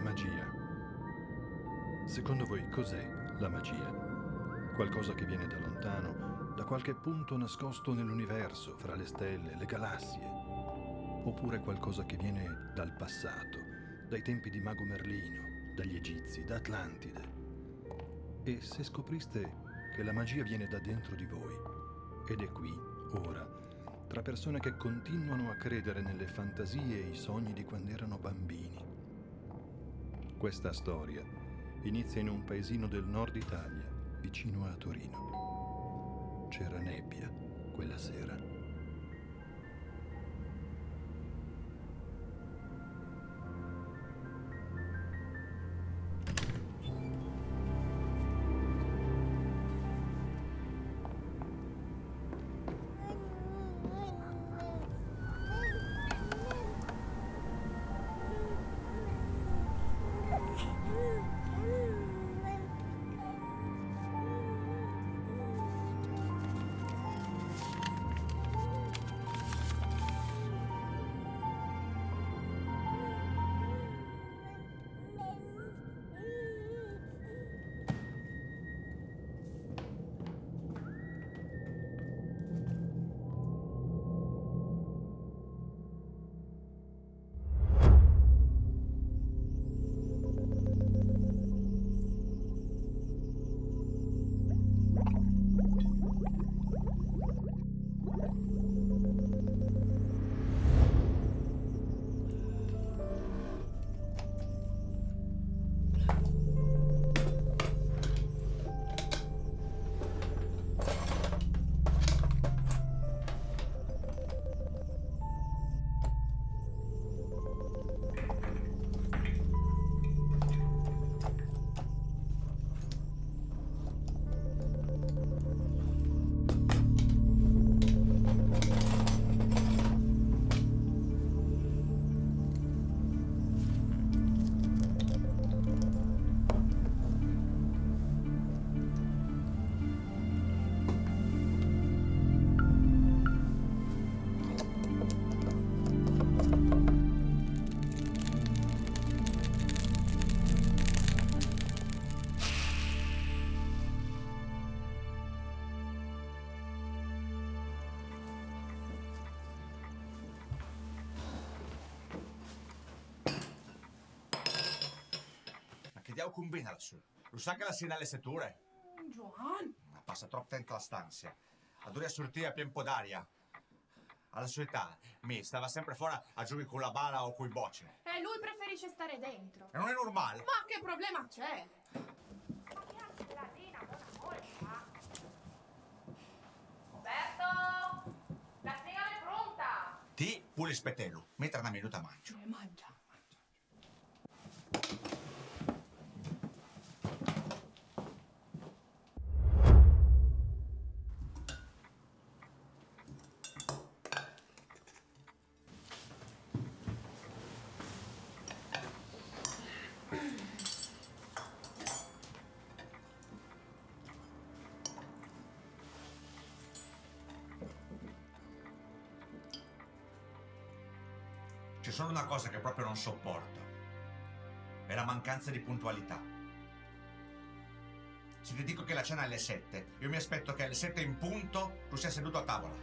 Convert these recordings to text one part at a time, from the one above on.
è magia. Secondo voi cos'è la magia? Qualcosa che viene da lontano, da qualche punto nascosto nell'universo, fra le stelle, le galassie? Oppure qualcosa che viene dal passato, dai tempi di Mago Merlino, dagli Egizi, da Atlantide? E se scopriste che la magia viene da dentro di voi, ed è qui, ora, tra persone che continuano a credere nelle fantasie e i sogni di quando erano bambini. Questa storia inizia in un paesino del nord Italia, vicino a Torino. C'era nebbia quella sera. Che diavolo combina lassù? Lo sa che la sera alle setture? Joan! Ma passa troppo tempo la stanza. Adora sortire a pieno d'aria. Alla sua età, mi stava sempre fuori a giocare con la bala o con i bocce. E lui preferisce stare dentro. E non è normale. Ma che problema c'è? Roberto! La cena è pronta! Ti pure spettello, mentre una minuta mangio. E mangia. Solo una cosa che proprio non sopporto. È la mancanza di puntualità. Se ti dico che la cena è alle 7, io mi aspetto che alle 7 in punto tu sia seduto a tavola.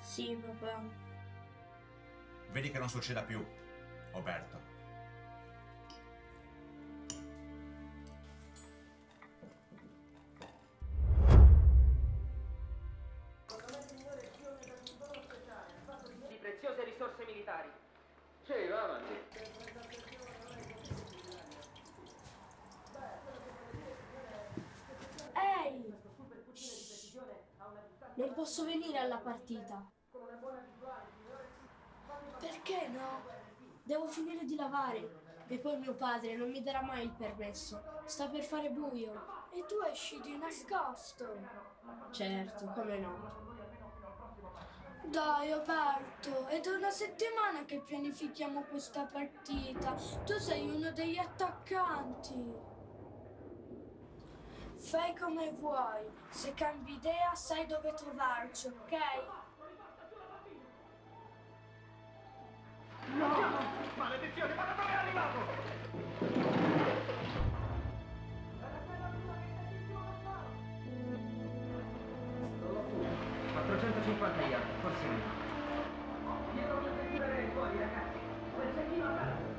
Sì, papà. Vedi che non succeda più, Roberto. Posso venire alla partita. Perché no? Devo finire di lavare. E poi mio padre non mi darà mai il permesso. Sta per fare buio. E tu esci di nascosto. Certo, come no. Dai Roberto, è da una settimana che pianifichiamo questa partita. Tu sei uno degli attaccanti. Fai come vuoi. Se cambi idea sai dove trovarci, ok? Maledizione, ma da dove è arrivato? forse meno. Io non mi tirerei fuori, ragazzi. Quel cecchino a.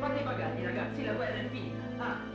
Fate i pagati, ragazzi, la guerra è finita. Ah,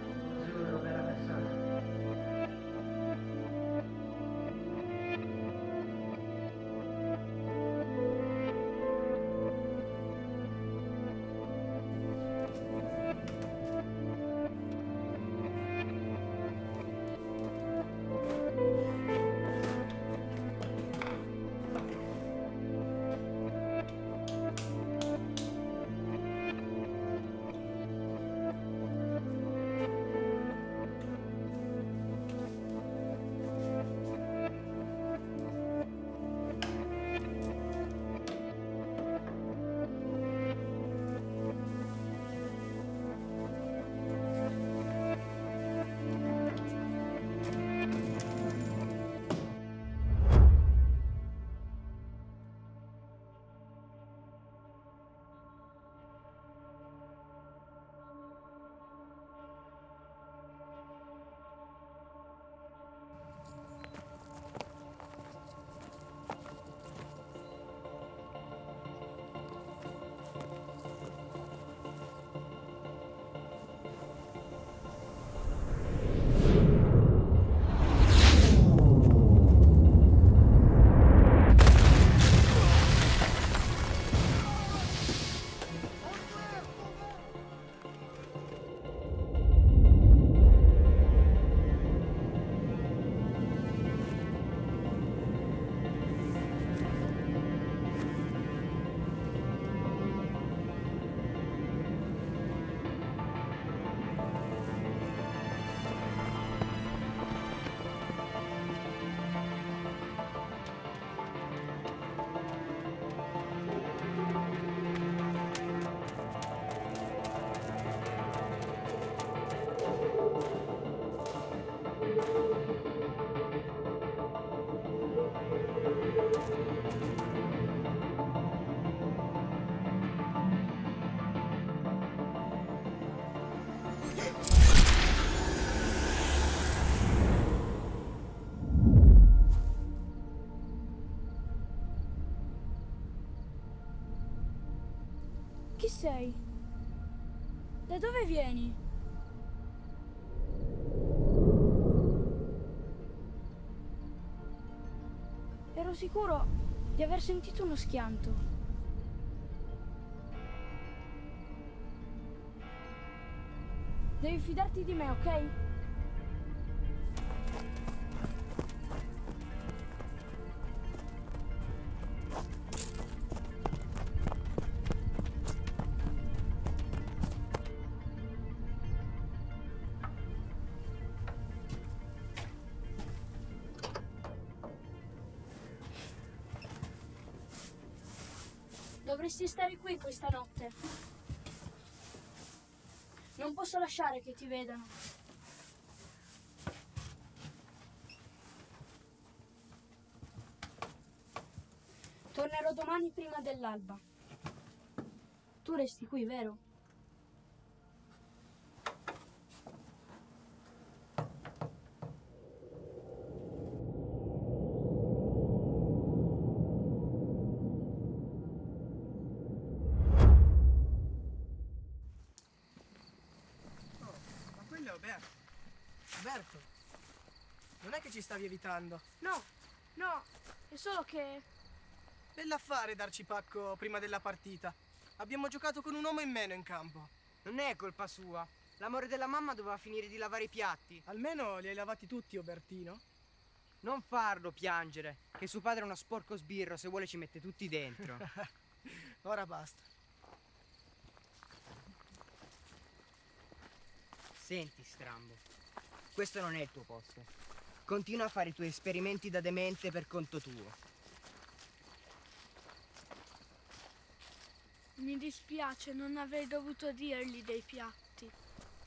sei? Da dove vieni? Ero sicuro di aver sentito uno schianto. Devi fidarti di me, ok? Dovresti stare qui questa notte. Non posso lasciare che ti vedano. Tornerò domani prima dell'alba. Tu resti qui, vero? Ma quello è Alberto. Alberto, non è che ci stavi evitando. No, no, è solo che... Bell'affare darci pacco prima della partita. Abbiamo giocato con un uomo in meno in campo. Non è colpa sua. L'amore della mamma doveva finire di lavare i piatti. Almeno li hai lavati tutti, Obertino. Non farlo piangere, che suo padre è uno sporco sbirro, se vuole ci mette tutti dentro. Ora basta. Senti, Strambo, questo non è il tuo posto. Continua a fare i tuoi esperimenti da demente per conto tuo. Mi dispiace, non avrei dovuto dirgli dei piatti.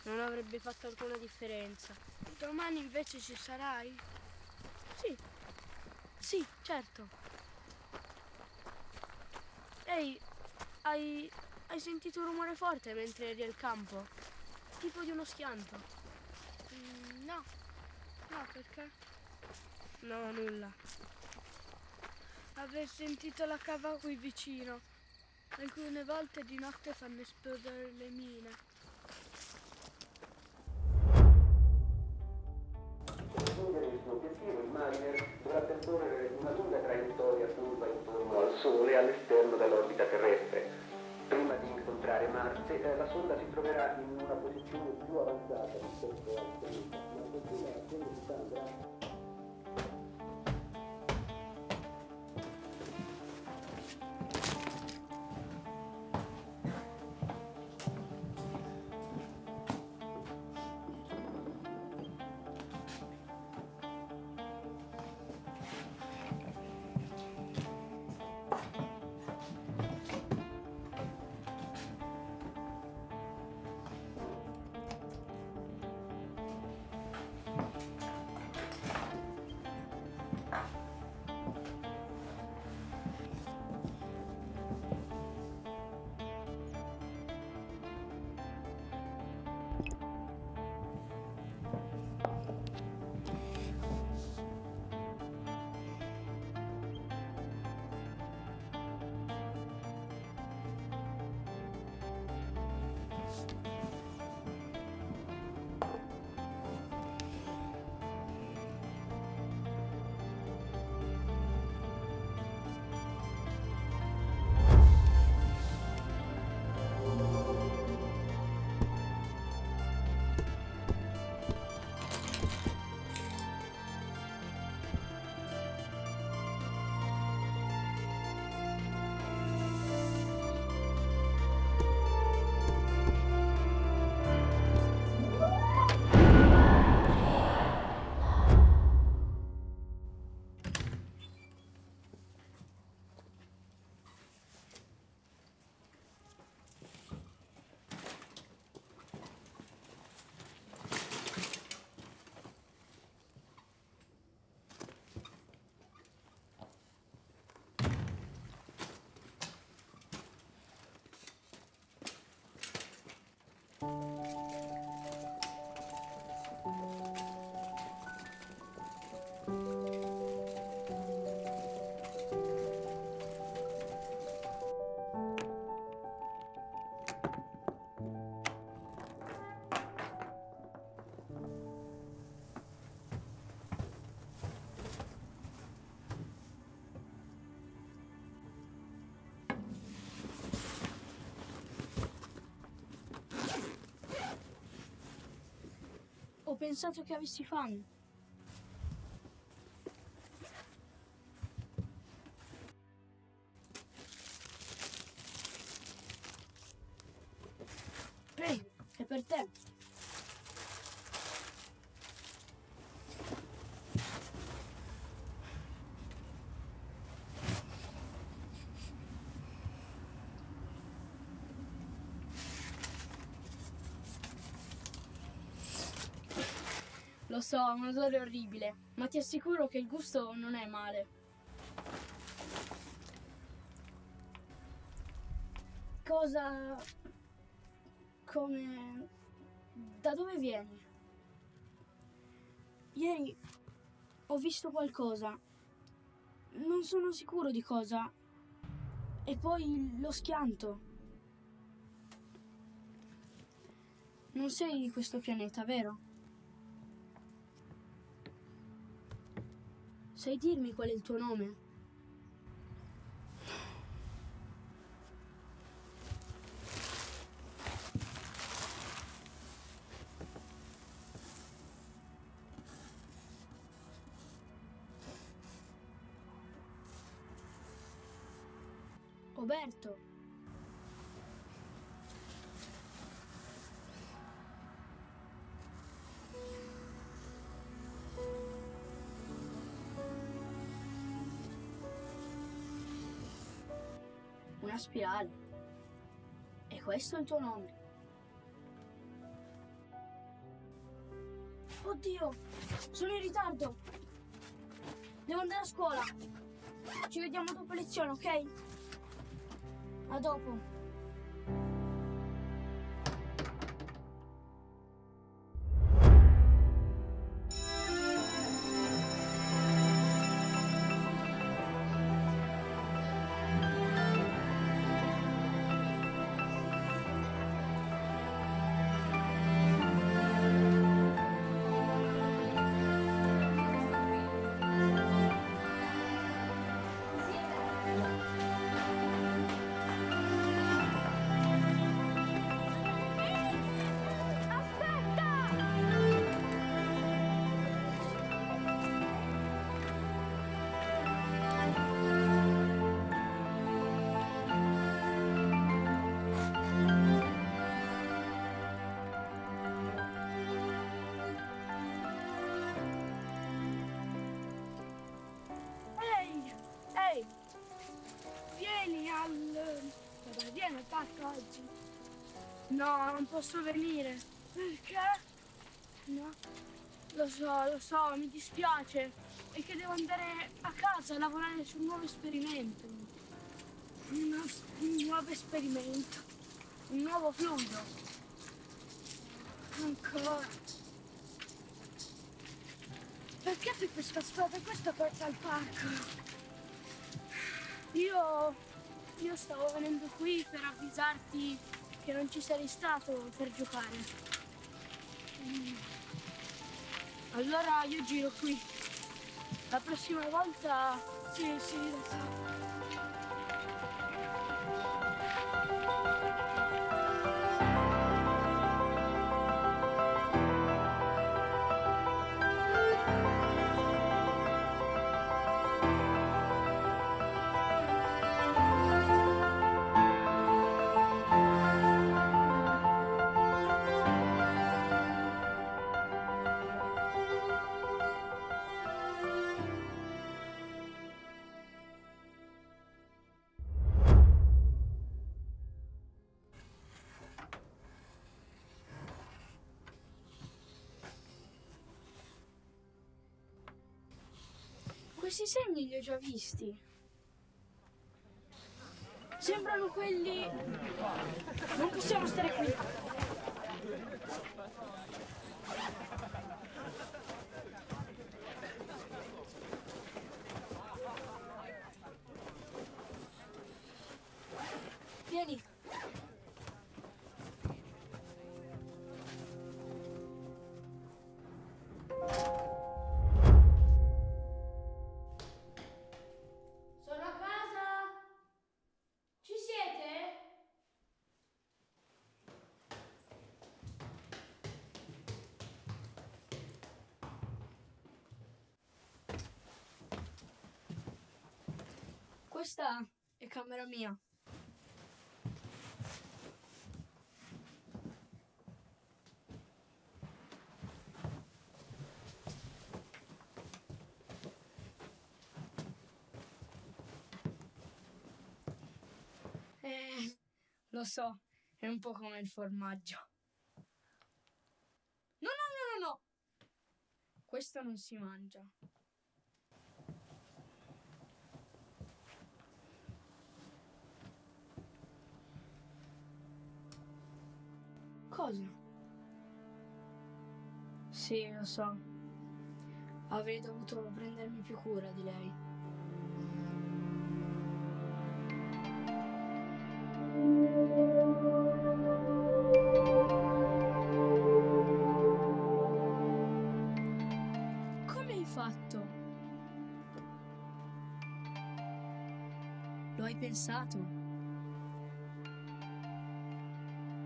Non avrebbe fatto alcuna differenza. Domani invece ci sarai? Sì. Sì, certo. Ehi, Hai, hai sentito un rumore forte mentre eri al campo? Tipo di uno schianto. Mm, no. No, perché? No, nulla. Aver sentito la cava qui vicino. Alcune volte di notte fanno esplodere le mine. una lunga traiettoria curva intorno al Sole all'esterno dell'orbita terrestre. Prima di incontrare Marte, eh, la sonda si troverà in una posizione più avanzata rispetto al pianeta, ma continua a grande. Ho pensato che avessi fame. Prego, è per te. Lo so, è un odore orribile, ma ti assicuro che il gusto non è male. Cosa... come... da dove vieni? Ieri ho visto qualcosa. Non sono sicuro di cosa. E poi lo schianto. Non sei di questo pianeta, vero? Sai dirmi qual è il tuo nome? Roberto. Spirale. E questo è il tuo nome. Oddio, sono in ritardo. Devo andare a scuola. Ci vediamo dopo lezione, ok? A dopo. No, non posso venire. Perché? No. Lo so, lo so, mi dispiace. È che devo andare a casa a lavorare su un nuovo esperimento. Un, un nuovo esperimento. Un nuovo fluido. Ancora. Perché c'è questa strada questa porta al parco? Io, io stavo venendo qui per avvisarti che non ci sarei stato per giocare. Allora io giro qui. La prossima volta... Sì, sì, lo so. Questi segni li ho già visti. Sembrano quelli... Non possiamo stare qui. Questa è camera mia. Eh, lo so, è un po' come il formaggio. No, no, no, no, no. Questo non si mangia. Cosa? Sì, lo so. Avrei dovuto prendermi più cura di lei. Come hai fatto? Lo hai pensato?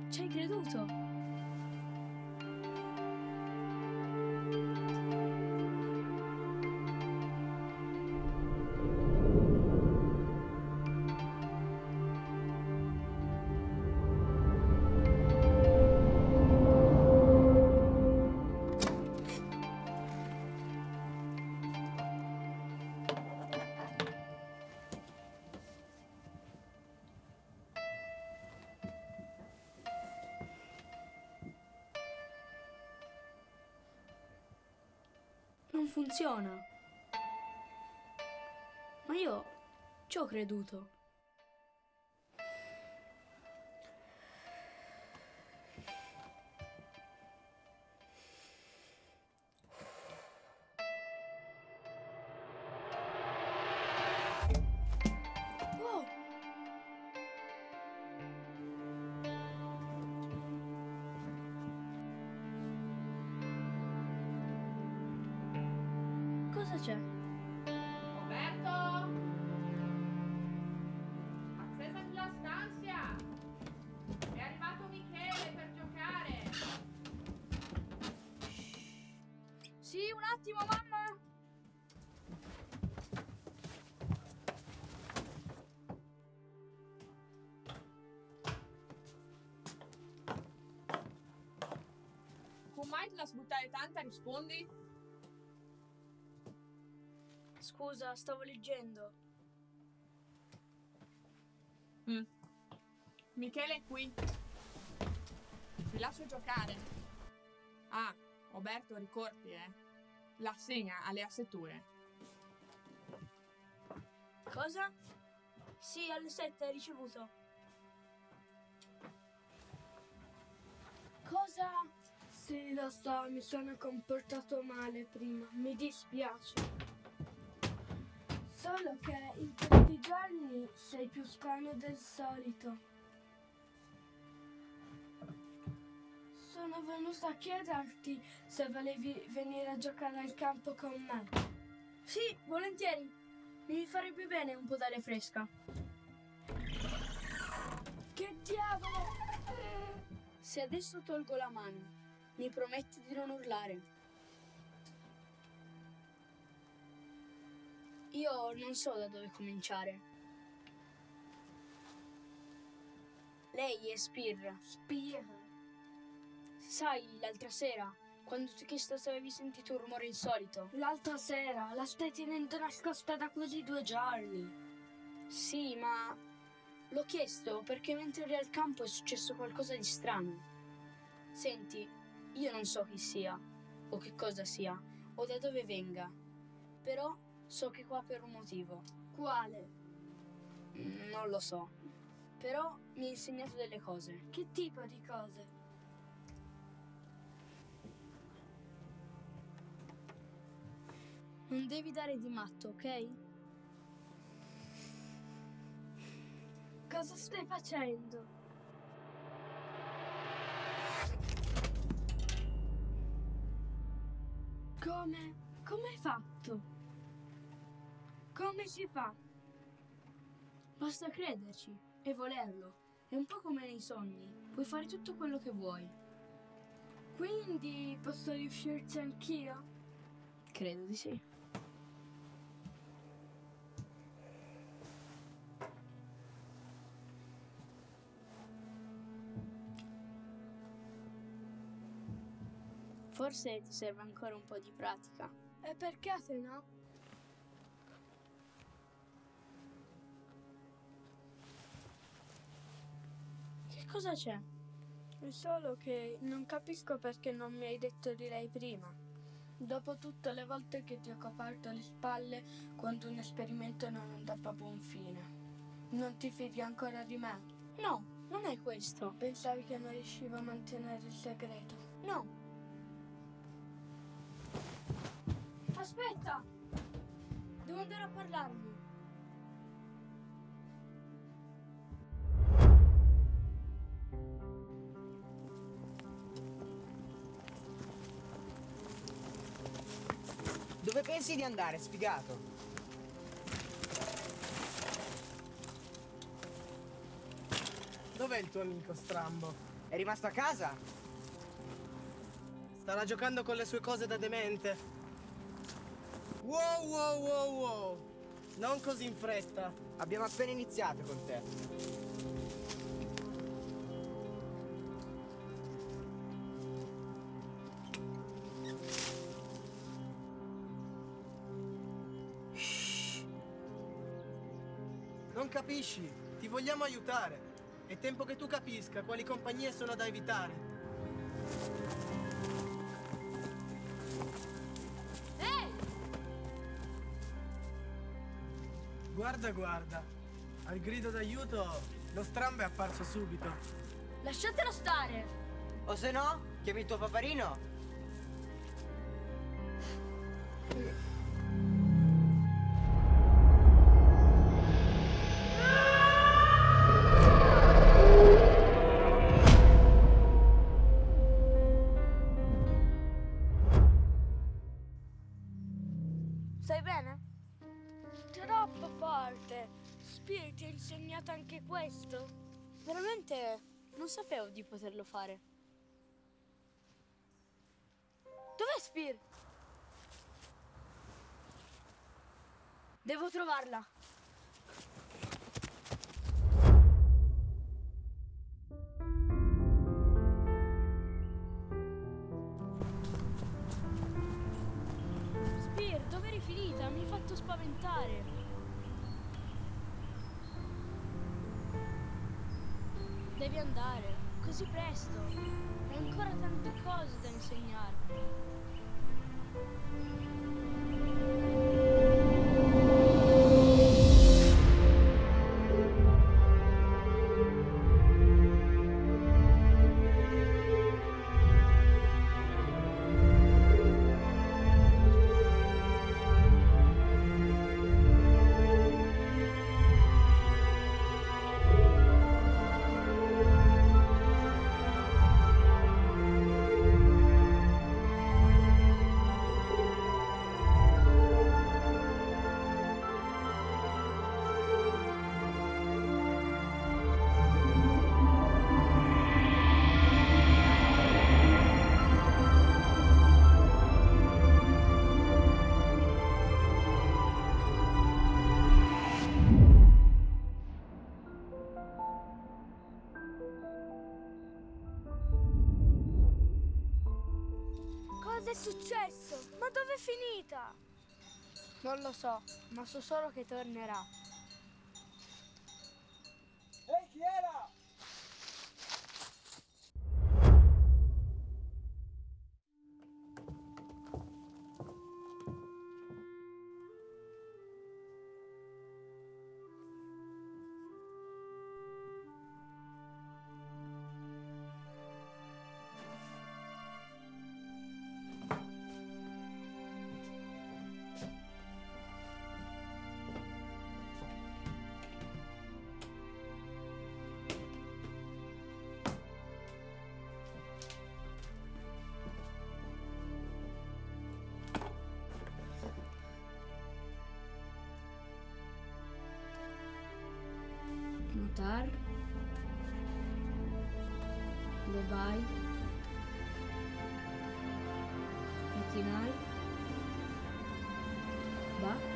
Ci hai creduto? Non funziona. Ma io ci ho creduto. C'è? Roberto? Accesa sulla stanza! È arrivato Michele per giocare! Sì, un attimo, mamma. Come mai te la sbuttare tanta rispondi? Scusa, stavo leggendo. Mm. Michele è qui. lascio giocare. Ah, Roberto, ricordi, eh? L'assegna alle assetture. Cosa? Sì, alle 7 hai ricevuto. Cosa? Sì, lo so, mi sono comportato male prima, mi dispiace. Solo che in questi giorni sei più strano del solito. Sono venuta a chiederti se volevi venire a giocare al campo con me. Sì, volentieri. Mi farebbe bene un po' d'aria fresca. Che diavolo! Se adesso tolgo la mano, mi prometti di non urlare. Io non so da dove cominciare. Lei è Spir. Spir. Sai, l'altra sera, quando ti ho chiesto se avevi sentito un rumore insolito. L'altra sera? La stai tenendo nascosta da quasi due giorni. Sì, ma l'ho chiesto perché mentre eri al campo è successo qualcosa di strano. Senti, io non so chi sia, o che cosa sia, o da dove venga, però so che qua per un motivo. Quale? Mm, Non lo so, però mi ha insegnato delle cose. Che tipo di cose? Non devi dare di matto, ok? Cosa stai facendo? Come? Come hai fatto? Come si fa? Basta crederci e volerlo. È un po' come nei sogni. Puoi fare tutto quello che vuoi. Quindi posso riuscirci anch'io? Credo di sì. Forse ti serve ancora un po' di pratica. E perché se no? Cosa c'è? È solo che non capisco perché non mi hai detto di lei prima. Dopo tutte le volte che ti ho coperto le spalle quando un esperimento non andava a buon fine. Non ti fidi ancora di me? No, non è questo. Pensavi che non riuscivo a mantenere il segreto? No. Aspetta! Devo andare a parlargli. Dove pensi di andare, sfigato? Dov'è il tuo amico strambo? È rimasto a casa? Starà giocando con le sue cose da demente. Wow, wow, wow, wow. Non così in fretta. Abbiamo appena iniziato con te. Capisci? Ti vogliamo aiutare. È tempo che tu capisca quali compagnie sono da evitare. Ehi! Guarda, guarda. Al grido d'aiuto, lo strambo è apparso subito. Lasciatelo stare! O se no, chiami il tuo paparino. Di poterlo fare. Dov'è Spear? Devo trovarla. Spear, dove eri finita? Mi hai fatto spaventare. Devi andare. Così presto. Hai ancora tante cose da insegnarmi. Successo? Ma dove è finita? Non lo so, ma so solo che tornerà. aceptar. Bye bye. Final. Va.